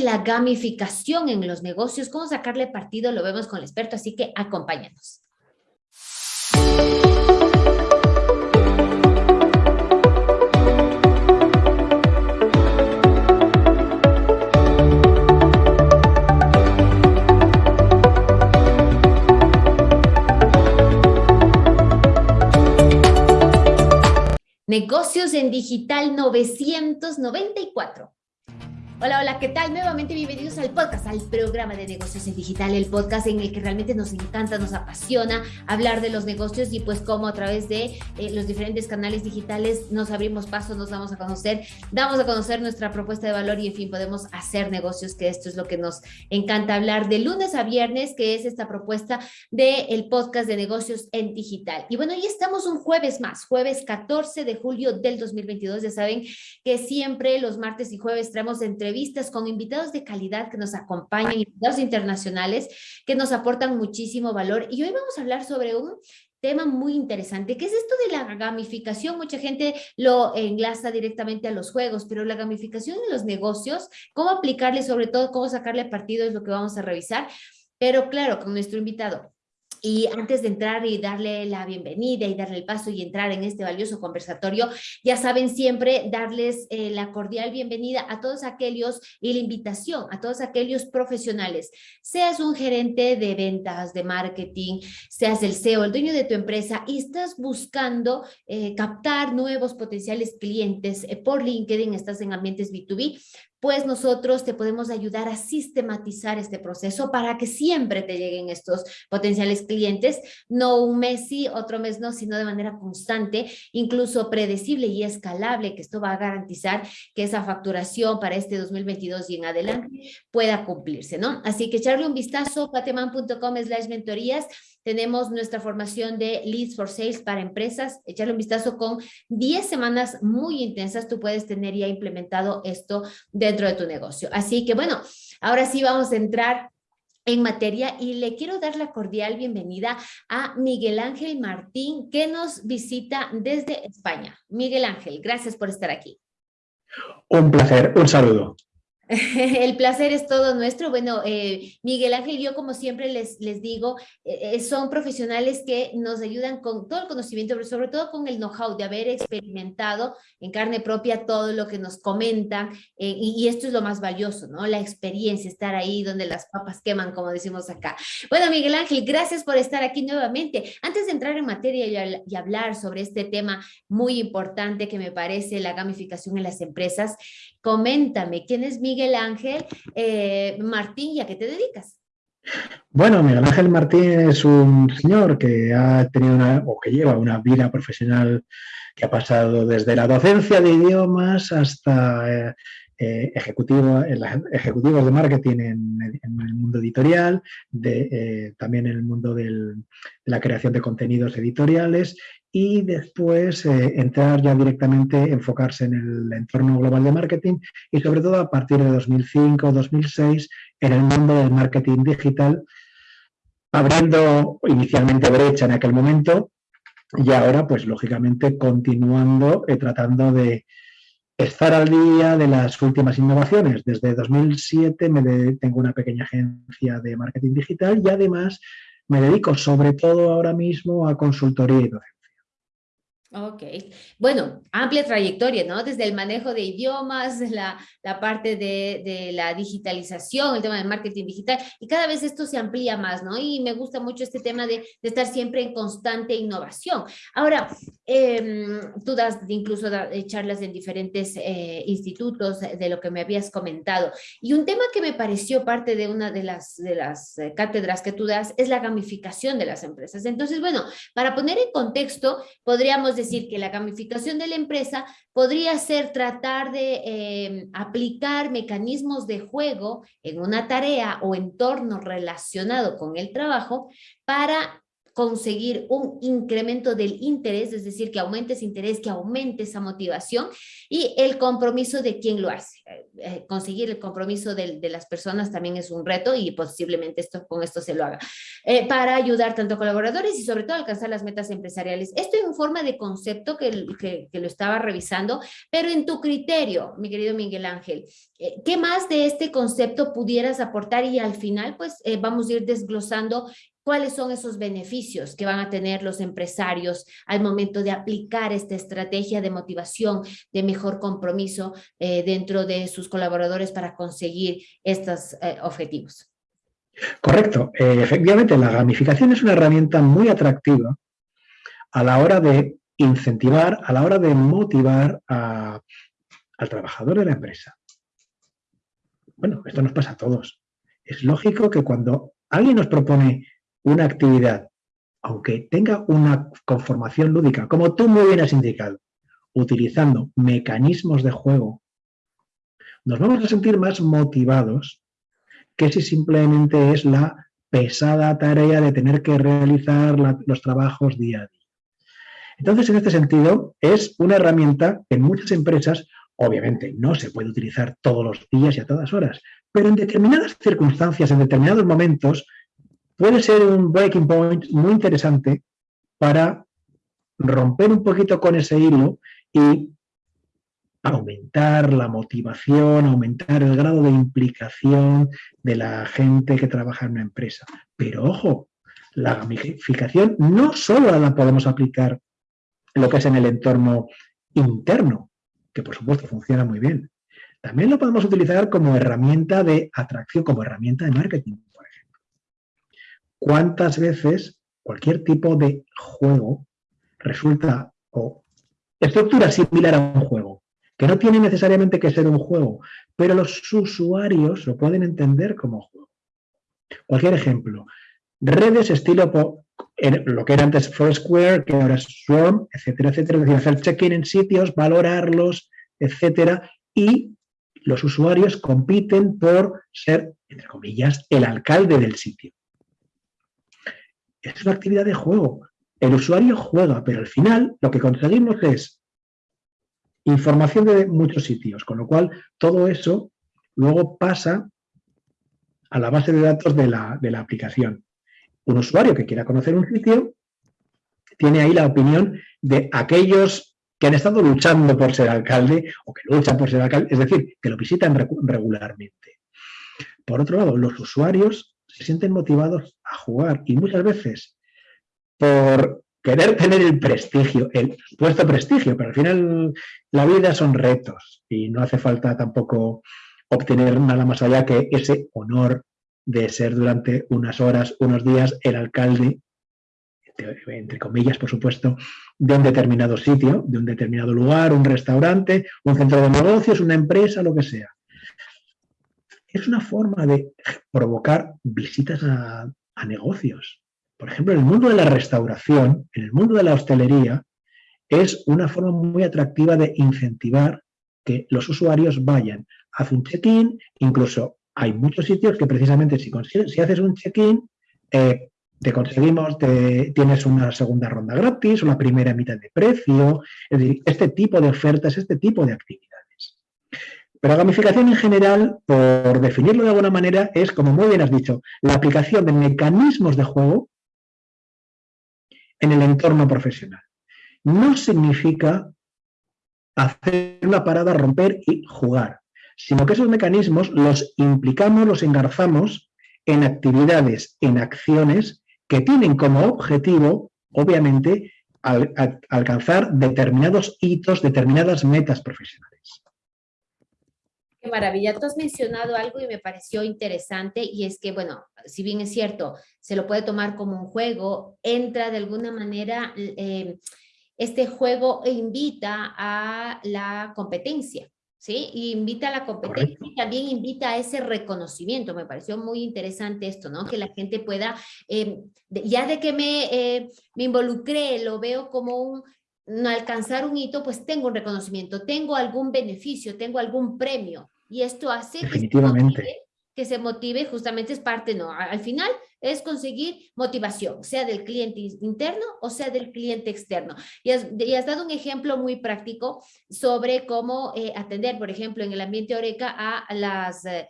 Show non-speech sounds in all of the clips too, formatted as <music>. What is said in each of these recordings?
la gamificación en los negocios, cómo sacarle partido, lo vemos con el experto, así que acompáñanos. Negocios en Digital 994. Hola, hola, ¿qué tal? Nuevamente bienvenidos al podcast, al programa de negocios en digital, el podcast en el que realmente nos encanta, nos apasiona hablar de los negocios y pues cómo a través de eh, los diferentes canales digitales nos abrimos paso, nos damos a conocer, damos a conocer nuestra propuesta de valor y en fin podemos hacer negocios, que esto es lo que nos encanta hablar de lunes a viernes, que es esta propuesta del podcast de negocios en digital. Y bueno, ya estamos un jueves más, jueves 14 de julio del 2022, ya saben que siempre los martes y jueves traemos entre con invitados de calidad que nos acompañan, invitados internacionales que nos aportan muchísimo valor. Y hoy vamos a hablar sobre un tema muy interesante, que es esto de la gamificación. Mucha gente lo enlaza directamente a los juegos, pero la gamificación en los negocios, cómo aplicarle, sobre todo cómo sacarle partido es lo que vamos a revisar. Pero claro, con nuestro invitado, y antes de entrar y darle la bienvenida y darle el paso y entrar en este valioso conversatorio, ya saben siempre darles eh, la cordial bienvenida a todos aquellos y la invitación a todos aquellos profesionales. Seas un gerente de ventas, de marketing, seas el CEO, el dueño de tu empresa y estás buscando eh, captar nuevos potenciales clientes eh, por LinkedIn, estás en ambientes B2B, pues nosotros te podemos ayudar a sistematizar este proceso para que siempre te lleguen estos potenciales clientes, no un mes sí, otro mes no, sino de manera constante, incluso predecible y escalable, que esto va a garantizar que esa facturación para este 2022 y en adelante pueda cumplirse, ¿no? Así que echarle un vistazo, pateman.com slash mentorías, tenemos nuestra formación de Leads for Sales para empresas. Echarle un vistazo con 10 semanas muy intensas. Tú puedes tener ya implementado esto dentro de tu negocio. Así que bueno, ahora sí vamos a entrar en materia y le quiero dar la cordial bienvenida a Miguel Ángel Martín que nos visita desde España. Miguel Ángel, gracias por estar aquí. Un placer, un saludo. <laughs> El placer es todo nuestro. Bueno, eh, Miguel Ángel yo como siempre les, les digo, eh, eh, son profesionales que nos ayudan con todo el conocimiento, pero sobre todo con el know-how de haber experimentado en carne propia todo lo que nos comentan y, esto es lo más valioso, ¿no? La experiencia, estar ahí donde las papas queman, como decimos acá. Bueno, Miguel Ángel, gracias por estar aquí nuevamente. Antes de entrar en materia y hablar sobre este tema muy importante que me parece la gamificación en las empresas, Coméntame, ¿quién es Miguel Ángel eh, Martín y a qué te dedicas? Bueno, Miguel Ángel Martín es un señor que ha tenido una, o que lleva una vida profesional que ha pasado desde la docencia de idiomas hasta eh, eh, ejecutivo, ejecutivos de marketing en, el mundo editorial, de, también en el mundo de la creación de contenidos editoriales y después eh, entrar ya directamente, enfocarse en el entorno global de marketing y sobre todo a partir de 2005-2006 en el mundo del marketing digital, abriendo inicialmente brecha en aquel momento y ahora pues lógicamente continuando y tratando de estar al día de las últimas innovaciones. Desde 2007 me tengo una pequeña agencia de marketing digital y además me dedico sobre todo ahora mismo a consultoría y. Ok, bueno, amplia trayectoria, ¿no? Desde el manejo de idiomas, la, la parte de, de, la digitalización, el tema del marketing digital, y cada vez esto se amplía más, ¿no? Y me gusta mucho este tema de, de estar siempre en constante innovación. Ahora, eh, tú das incluso eh, charlas en diferentes eh, institutos de lo que me habías comentado, y un tema que me pareció parte de una de las, de las eh, cátedras que tú das es la gamificación de las empresas. Entonces, bueno, para poner en contexto, podríamos decir que la gamificación de la empresa podría ser tratar de eh, aplicar mecanismos de juego en una tarea o entorno relacionado con el trabajo para conseguir un incremento del interés, es decir, que aumente ese interés, que aumente esa motivación y el compromiso de quien lo hace. Eh, eh, conseguir el compromiso de, las personas también es un reto y posiblemente esto, con esto se lo haga. Eh, para ayudar tanto a colaboradores y sobre todo alcanzar las metas empresariales. Esto en forma de concepto que lo estaba revisando, pero en tu criterio, mi querido Miguel Ángel, ¿qué más de este concepto pudieras aportar? Y al final, pues vamos a ir desglosando cuáles son esos beneficios que van a tener los empresarios al momento de aplicar esta estrategia de motivación, de mejor compromiso eh, dentro de sus colaboradores para conseguir estos eh, objetivos. Correcto. Eh, efectivamente, la gamificación es una herramienta muy atractiva a la hora de incentivar, a la hora de motivar al trabajador de la empresa. Bueno, esto nos pasa a todos. Es lógico que cuando alguien nos propone una actividad, aunque tenga una conformación lúdica, como tú muy bien has indicado, utilizando mecanismos de juego, nos vamos a sentir más motivados que si simplemente es la pesada tarea de tener que realizar los trabajos día a día. Entonces, en este sentido, es una herramienta que en muchas empresas, obviamente, no se puede utilizar todos los días y a todas horas, pero en determinadas circunstancias, en determinados momentos, puede ser un breaking point muy interesante para romper un poquito con ese hilo y aumentar la motivación, aumentar el grado de implicación de la gente que trabaja en una empresa. Pero ojo, la gamificación no solo la podemos aplicar en lo que es en el entorno interno, que por supuesto funciona muy bien. También lo podemos utilizar como herramienta de atracción, como herramienta de marketing cuántas veces cualquier tipo de juego resulta o estructura similar a un juego, que no tiene necesariamente que ser un juego, pero los usuarios lo pueden entender como juego. Cualquier ejemplo, redes estilo lo que era antes Foursquare, que ahora es Swarm, etcétera, etcétera, es decir, hacer check-in en sitios, valorarlos, etcétera, y los usuarios compiten por ser, entre comillas, el alcalde del sitio es una actividad de juego. El usuario juega, pero al final lo que conseguimos es información de muchos sitios, con lo cual todo eso luego pasa a la base de datos de la, de la aplicación. Un usuario que quiera conocer un sitio tiene ahí la opinión de aquellos que han estado luchando por ser alcalde o que luchan por ser alcalde, es decir, que lo visitan regularmente. Por otro lado, los usuarios se sienten motivados a jugar y muchas veces por querer tener el prestigio, el supuesto prestigio, pero al final la vida son retos y no hace falta tampoco obtener nada más allá que ese honor de ser durante unas horas, unos días, el alcalde, entre comillas, por supuesto, de un determinado sitio, de un determinado lugar, un restaurante, un centro de negocios, una empresa, lo que sea es una forma de provocar visitas a, negocios. Por ejemplo, en el mundo de la restauración, en el mundo de la hostelería, es una forma muy atractiva de incentivar que los usuarios vayan, hacen un check-in, incluso hay muchos sitios que precisamente si, si haces un check-in, eh, te conseguimos, te, tienes una segunda ronda gratis, una primera mitad de precio, es decir, este tipo de ofertas, este tipo de actividades. Pero gamificación en general, por definirlo de alguna manera, es, como muy bien has dicho, la aplicación de mecanismos de juego en el entorno profesional. No significa hacer una parada, romper y jugar, sino que esos mecanismos los implicamos, los engarzamos en actividades, en acciones que tienen como objetivo, obviamente, alcanzar determinados hitos, determinadas metas profesionales. Maravilla. Tú has mencionado algo y me pareció interesante y es que, bueno, si bien es cierto, se lo puede tomar como un juego, entra de alguna manera, eh, este juego invita a la competencia, ¿sí? Y invita a la competencia y también invita a ese reconocimiento. Me pareció muy interesante esto, ¿no? Que la gente pueda, eh, ya de que me, eh, me involucré, lo veo como un alcanzar un hito, pues tengo un reconocimiento, tengo algún beneficio, tengo algún premio. Y esto hace Que, se motive, que se motive, justamente es parte, ¿no? Al final es conseguir motivación, sea del cliente interno o sea del cliente externo. Y has, dado un ejemplo muy práctico sobre cómo eh, atender, por ejemplo, en el ambiente Oreca a las... Eh,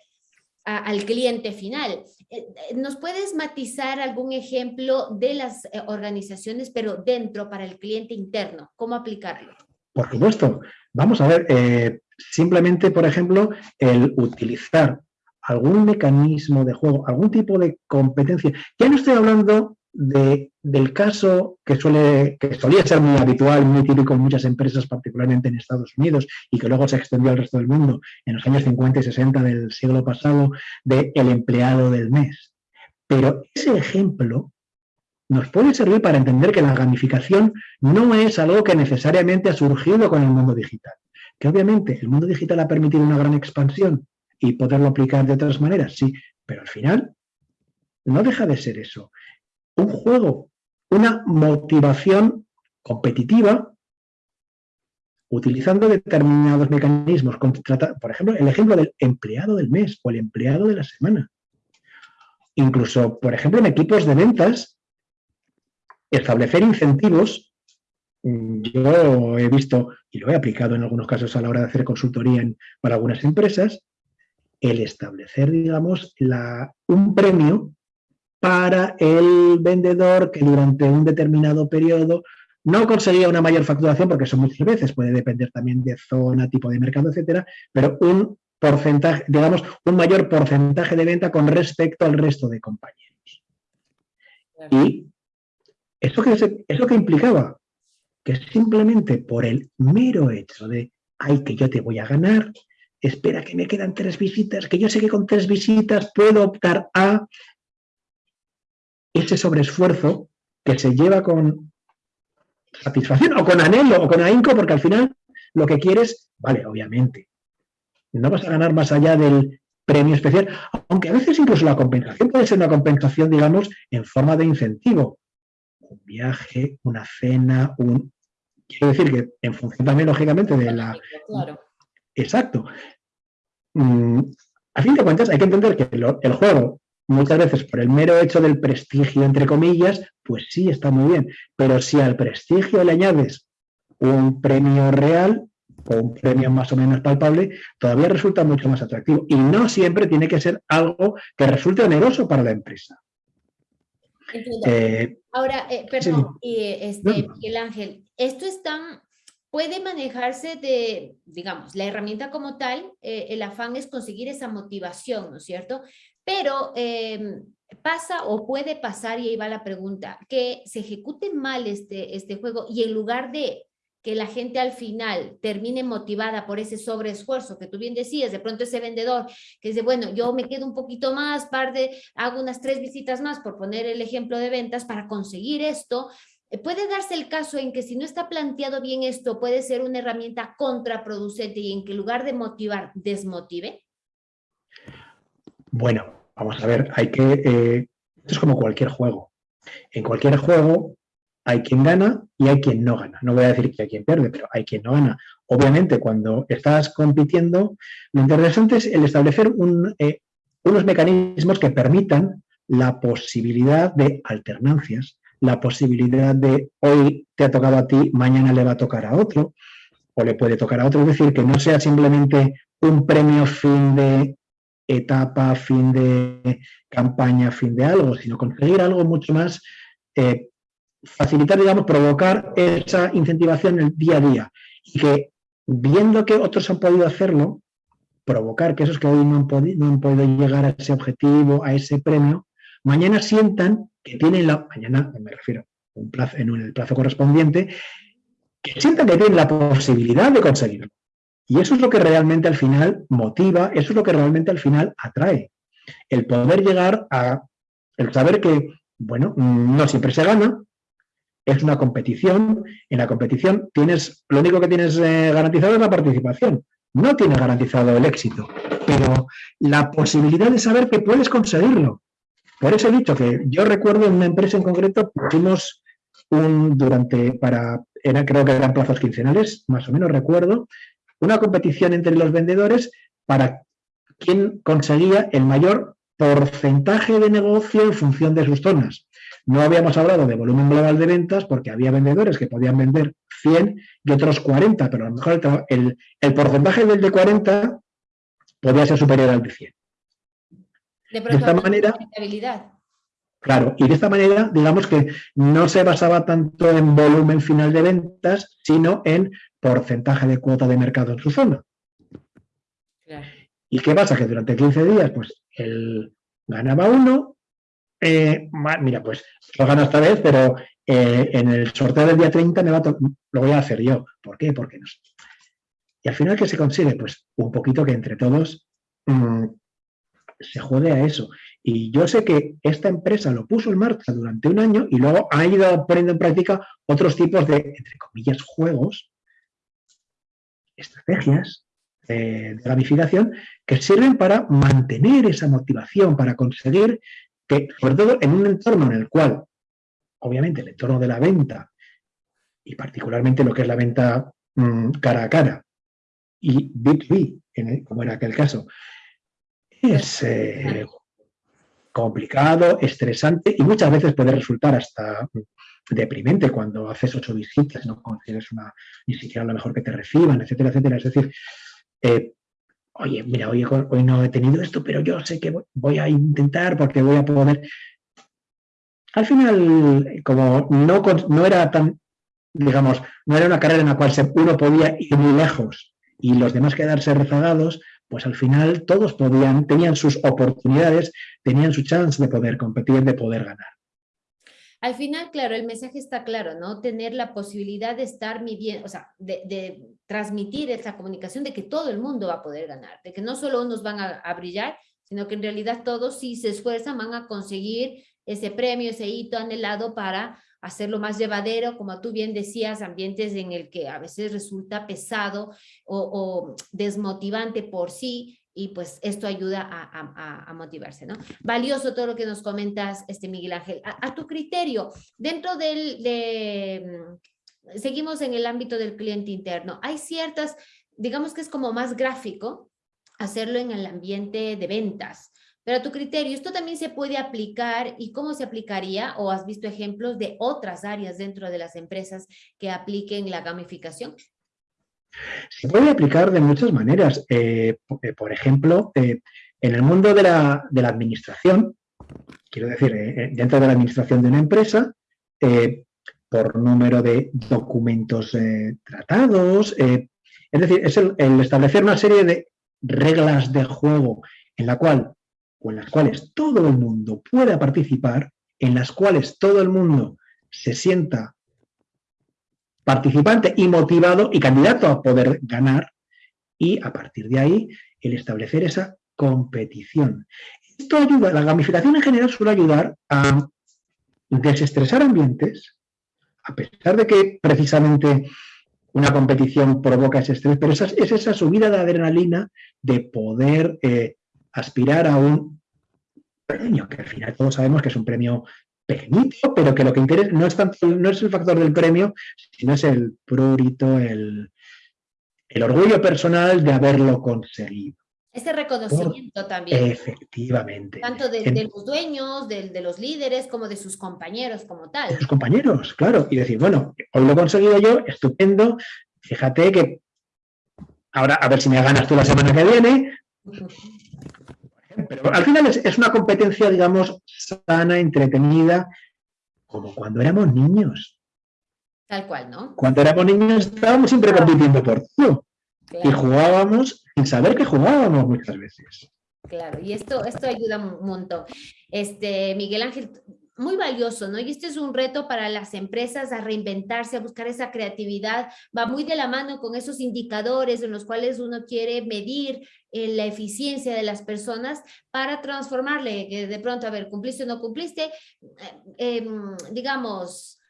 al cliente final. Eh, ¿Nos puedes matizar algún ejemplo de las organizaciones, pero dentro para el cliente interno? ¿Cómo aplicarlo? Por supuesto. Vamos a ver, simplemente, por ejemplo, el utilizar algún mecanismo de juego, algún tipo de competencia. Ya no estoy hablando de, del caso que, suele, que solía ser muy habitual, muy típico en muchas empresas, particularmente en Estados Unidos, y que luego se extendió al resto del mundo en los años 50 y 60 del siglo pasado, de el empleado del mes. Pero ese ejemplo nos puede servir para entender que la gamificación no es algo que necesariamente ha surgido con el mundo digital. Que obviamente el mundo digital ha permitido una gran expansión y poderlo aplicar de otras maneras, sí, pero al final no deja de ser eso. Un juego, una motivación competitiva utilizando determinados mecanismos. Por ejemplo, el ejemplo del empleado del mes o el empleado de la semana. Incluso, por ejemplo, en equipos de ventas, establecer incentivos. Yo he visto, y lo he aplicado en algunos casos a la hora de hacer consultoría para algunas empresas, el establecer, digamos, la, un premio para el vendedor que durante un determinado periodo no conseguía una mayor facturación, porque eso muchas veces puede depender también de zona, tipo de mercado, etcétera, pero un porcentaje, digamos, un mayor porcentaje de venta con respecto al resto de compañeros. Y eso que, eso que implicaba simplemente por el mero hecho de, ay, que yo te voy a ganar, espera que me quedan tres visitas, que yo sé que con tres visitas puedo optar a ese sobreesfuerzo que se lleva con satisfacción o con anhelo o con ahínco, porque al final lo que quieres, vale, obviamente, no vas a ganar más allá del premio especial, aunque a veces incluso la compensación puede ser una compensación, digamos, en forma de incentivo. Un viaje, una cena, un... Quiero decir que en función también, lógicamente, de la... Exacto. Mm, a fin de cuentas, hay que entender que el juego, muchas veces por el mero hecho del prestigio, entre comillas, pues sí está muy bien. Pero si al prestigio le añades un premio real o un premio más o menos palpable, todavía resulta mucho más atractivo. Y no siempre tiene que ser algo que resulte oneroso para la empresa. Eh, Ahora, eh, perdón, este, Miguel Ángel, esto es tan puede manejarse de, digamos, la herramienta como tal, eh, el afán es conseguir esa motivación, ¿no es cierto? Pero em, pasa o puede pasar, y ahí va la pregunta, que se ejecute mal este, este juego y en lugar de que la gente al final termine motivada por ese sobreesfuerzo que tú bien decías, de pronto ese vendedor que dice, bueno, yo me quedo un poquito más, parte, hago unas tres visitas más, por poner el ejemplo de ventas, para conseguir esto, eh, ¿Puede darse el caso en que si no está planteado bien esto, puede ser una herramienta contraproducente y en que lugar de motivar, desmotive? Bueno, vamos a ver, hay que... Eh, esto es como cualquier juego. En cualquier juego hay quien gana y hay quien no gana. No voy a decir que hay quien pierde, pero hay quien no gana. Obviamente, cuando estás compitiendo, lo interesante es el establecer eh, unos mecanismos que permitan la posibilidad de alternancias, la posibilidad de hoy te ha tocado a ti, mañana le va a tocar a otro, o le puede tocar a otro. Es decir, que no sea simplemente un premio fin de etapa, fin de campaña, fin de algo, sino conseguir algo mucho más, eh, facilitar, digamos, provocar esa incentivación en el día a día. Y que viendo que otros han podido hacerlo, provocar que esos que hoy no han, podido, llegar a ese objetivo, a ese premio, mañana sientan que tienen la, mañana me refiero un plazo, en el plazo correspondiente, que sientan que tienen la posibilidad de conseguirlo. Y eso es lo que realmente al final motiva, eso es lo que realmente al final atrae. El poder llegar a, el saber que, bueno, no siempre se gana, es una competición, en la competición tienes, lo único que tienes eh, garantizado es la participación, no tienes garantizado el éxito, pero la posibilidad de saber que puedes conseguirlo, por eso he dicho que yo recuerdo en una empresa en concreto, pusimos un, durante, para, era, creo que eran plazos quincenales, más o menos recuerdo, una competición entre los vendedores para quién conseguía el mayor porcentaje de negocio en función de sus zonas. No habíamos hablado de volumen global de ventas porque había vendedores que podían vender 100 y otros 40, pero a lo mejor el, el porcentaje del de 40 podía ser superior al de 100. De, esta manera, Claro, y de esta manera, digamos que no se basaba tanto en volumen final de ventas, sino en porcentaje de cuota de mercado en su zona. ¿Y qué pasa? Que durante 15 días, pues, él ganaba uno, eh, mira, pues, lo gano esta vez, pero eh, en el sorteo del día 30 me lo voy a hacer yo. ¿Por qué? Porque no. Y al final, ¿qué se consigue? Pues un poquito que entre todos mm, se jode a eso. Y yo sé que esta empresa lo puso en marcha durante un año y luego ha ido poniendo en práctica otros tipos de, entre comillas, juegos, estrategias de, gamificación que sirven para mantener esa motivación, para conseguir que, sobre todo en un entorno en el cual, obviamente, el entorno de la venta y particularmente lo que es la venta mm, cara a cara y B2B, como era aquel caso, es eh, complicado, estresante y muchas veces puede resultar hasta deprimente cuando haces ocho visitas, no consigues ni siquiera lo mejor que te reciban, etcétera, etcétera. Es decir, eh, oye, mira, hoy, no he tenido esto, pero yo sé que voy a intentar porque voy a poder. Al final, como no, no era tan, digamos, no era una carrera en la cual uno podía ir muy lejos y los demás quedarse rezagados, pues al final todos podían, tenían sus oportunidades, tenían su chance de poder competir, de poder ganar. Al final, claro, el mensaje está claro, ¿no? Tener la posibilidad de estar midiendo, o sea, de, transmitir esa comunicación de que todo el mundo va a poder ganar, de que no solo unos van a, a brillar, sino que en realidad todos si se esfuerzan van a conseguir ese premio, ese hito anhelado para hacerlo más llevadero, como tú bien decías, ambientes en el que a veces resulta pesado o, desmotivante por sí, y pues esto ayuda a, motivarse, ¿no? Valioso todo lo que nos comentas, este Miguel Ángel. A, tu criterio, dentro del, de, mm, seguimos en el ámbito del cliente interno, hay ciertas, digamos que es como más gráfico hacerlo en el ambiente de ventas, pero a tu criterio, ¿esto también se puede aplicar y cómo se aplicaría? ¿O has visto ejemplos de otras áreas dentro de las empresas que apliquen la gamificación? Se puede aplicar de muchas maneras. Eh, eh, por ejemplo, eh, en el mundo de la, administración, quiero decir, dentro de la administración de una empresa, por número de documentos tratados, es decir, es el, establecer una serie de reglas de juego en la cual o en las cuales todo el mundo pueda participar, en las cuales todo el mundo se sienta participante y motivado y candidato a poder ganar y a partir de ahí el establecer esa competición. Esto ayuda, la gamificación en general suele ayudar a desestresar ambientes, a pesar de que precisamente una competición provoca ese estrés, pero es, esa subida de adrenalina de poder eh, aspirar a un premio, que al final todos sabemos que es un premio pequeñito, pero que lo que interesa no es, tanto, no es el factor del premio, sino es el prurito, el, el orgullo personal de haberlo conseguido. Ese reconocimiento también. Efectivamente. Tanto de, los dueños, de, los líderes, como de sus compañeros como tal. De sus compañeros, claro. Y decir, bueno, hoy lo he conseguido yo, estupendo. Fíjate que ahora a ver si me ganas tú la semana que viene. <laughs> Pero al final es, una competencia, digamos, sana, entretenida, como cuando éramos niños. Tal cual, ¿no? Cuando éramos niños estábamos siempre compitiendo por todo. Y jugábamos sin saber que jugábamos muchas veces. Claro, y esto, esto ayuda un montón. Este, Miguel Ángel, muy valioso, ¿no? Y este es un reto para las empresas a reinventarse, a buscar esa creatividad. Va muy de la mano con esos indicadores en los cuales uno quiere medir eh, la eficiencia de las personas para transformarle, que de pronto, a ver, cumpliste o no cumpliste, eh, em, digamos,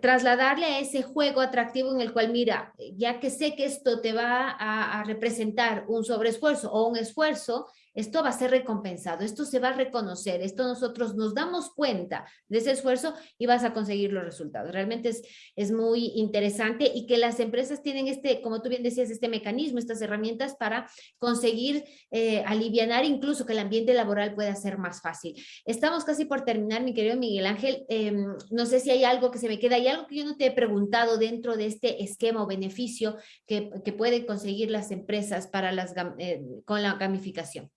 trasladarle a ese juego atractivo en el cual, mira, ya que sé que esto te va a, representar un sobreesfuerzo o un esfuerzo, esto va a ser recompensado, esto se va a reconocer, esto nosotros nos damos cuenta de ese esfuerzo y vas a conseguir los resultados. Realmente es, es muy interesante y que las empresas tienen este, como tú bien decías, este mecanismo, estas herramientas para conseguir eh, aliviar incluso que el ambiente laboral pueda ser más fácil. Estamos casi por terminar, mi querido Miguel Ángel. Em, no sé si hay algo que se me queda, hay algo que yo no te he preguntado dentro de este esquema o beneficio que, que pueden conseguir las empresas para las, eh, con la gamificación.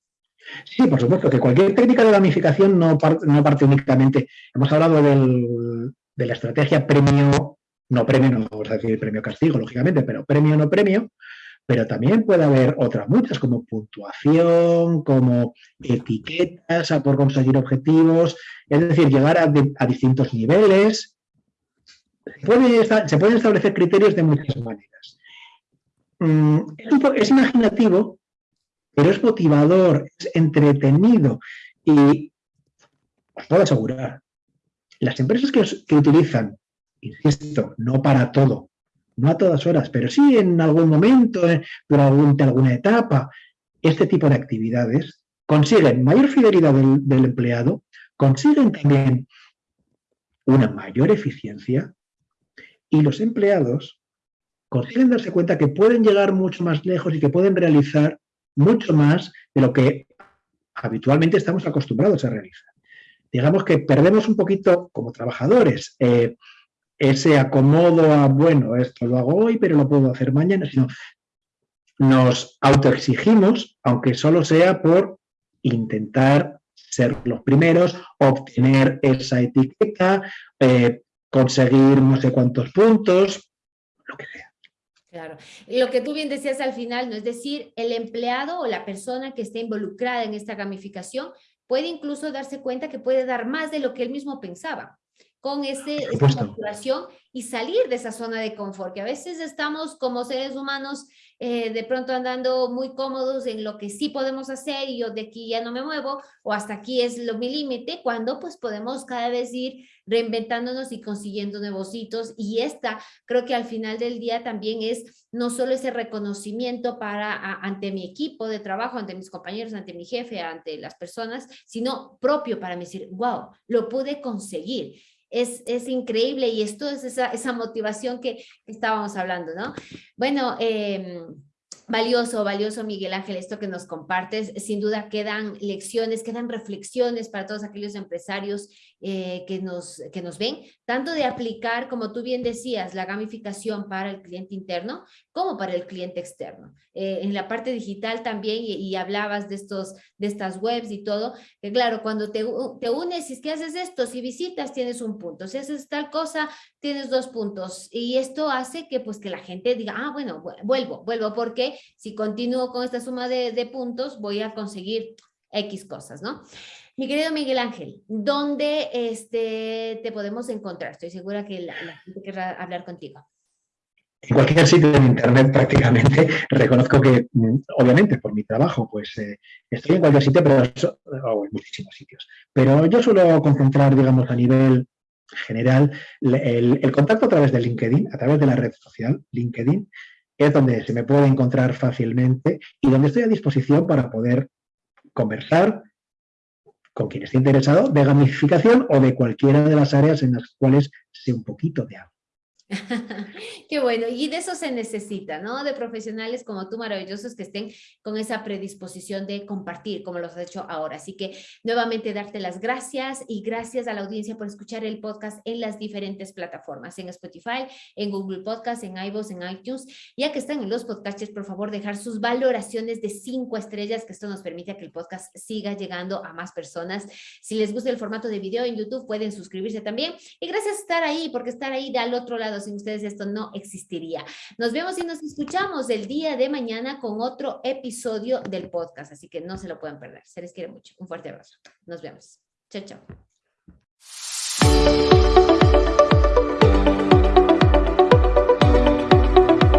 Sí, por supuesto, que cualquier técnica de gamificación no parte, no parte únicamente. Hemos hablado del, de la estrategia premio, no premio, no vamos a decir premio castigo, lógicamente, pero premio no premio, pero también puede haber otras muchas, como puntuación, como etiquetas a por conseguir objetivos, es decir, llegar a, distintos niveles. se pueden establecer criterios de muchas maneras. Mm, es, imaginativo, pero es motivador, es entretenido y os puedo asegurar, las empresas que, utilizan, insisto, no para todo, no a todas horas, pero sí en algún momento, eh, durante alguna etapa, este tipo de actividades consiguen mayor fidelidad del, empleado, consiguen también una mayor eficiencia y los empleados consiguen darse cuenta que pueden llegar mucho más lejos y que pueden realizar mucho más de lo que habitualmente estamos acostumbrados a realizar. Digamos que perdemos un poquito como trabajadores eh, ese acomodo a, bueno, esto lo hago hoy, pero lo puedo hacer mañana, sino nos autoexigimos, aunque solo sea por intentar ser los primeros, obtener esa etiqueta, eh, conseguir no sé cuántos puntos, lo que sea. Claro. Lo que tú bien decías al final, ¿no? Es decir, el empleado o la persona que esté involucrada en esta gamificación puede incluso darse cuenta que puede dar más de lo que él mismo pensaba con ese, esa motivación y salir de esa zona de confort, que a veces estamos como seres humanos eh, de pronto andando muy cómodos en lo que sí podemos hacer y yo de aquí ya no me muevo o hasta aquí es lo, mi límite, cuando pues podemos cada vez ir reinventándonos y consiguiendo nuevos hitos. Y esta creo que al final del día también es no solo ese reconocimiento para ante mi equipo de trabajo, ante mis compañeros, ante mi jefe, ante las personas, sino propio para mí decir, wow, lo pude conseguir es, increíble y esto es esa, esa motivación que estábamos hablando, ¿no? Bueno, eh, Valioso, valioso Miguel Ángel, esto que nos compartes. Sin duda quedan lecciones, quedan reflexiones para todos aquellos empresarios eh, que, nos, que nos ven, tanto de aplicar, como tú bien decías, la gamificación para el cliente interno, como para el cliente externo. Eh, en la parte digital también, y, hablabas de, estos, de estas webs y todo, que claro, cuando te, te unes, si es que haces esto, si visitas, tienes un punto. Si haces tal cosa, tienes dos puntos. Y esto hace que, pues, que la gente diga, ah, bueno, vuelvo, vuelvo, porque si continúo con esta suma de, puntos, voy a conseguir X cosas, ¿no? Mi querido Miguel Ángel, ¿dónde este, te podemos encontrar? Estoy segura que la, gente querrá hablar contigo. En cualquier sitio de internet prácticamente. <laughs> Reconozco que, mm, obviamente, por mi trabajo, pues eh, estoy en cualquier sitio, pero en muchísimos sitios. Pero yo suelo concentrar, digamos, a nivel general, el, contacto a través de LinkedIn, a través de la red social LinkedIn, es donde se me puede encontrar fácilmente y donde estoy a disposición para poder conversar con quien esté interesado de gamificación o de cualquiera de las áreas en las cuales sé un poquito de algo. <laughs> Qué bueno, y de eso se necesita, ¿no? De profesionales como tú, maravillosos, que estén con esa predisposición de compartir, como lo has hecho ahora. Así que nuevamente darte las gracias y gracias a la audiencia por escuchar el podcast en las diferentes plataformas, en Spotify, en Google Podcast, en iVoox, en iTunes. Ya que están en los podcasts, por favor, dejar sus valoraciones de cinco estrellas, que esto nos permite que el podcast siga llegando a más personas. Si les gusta el formato de video en YouTube, pueden suscribirse también. Y gracias por estar ahí, porque estar ahí del otro lado sin ustedes esto no existiría. Nos vemos y nos escuchamos el día de mañana con otro episodio del podcast, así que no se lo pueden perder. Se les quiere mucho. Un fuerte abrazo. Nos vemos. Chao, chao.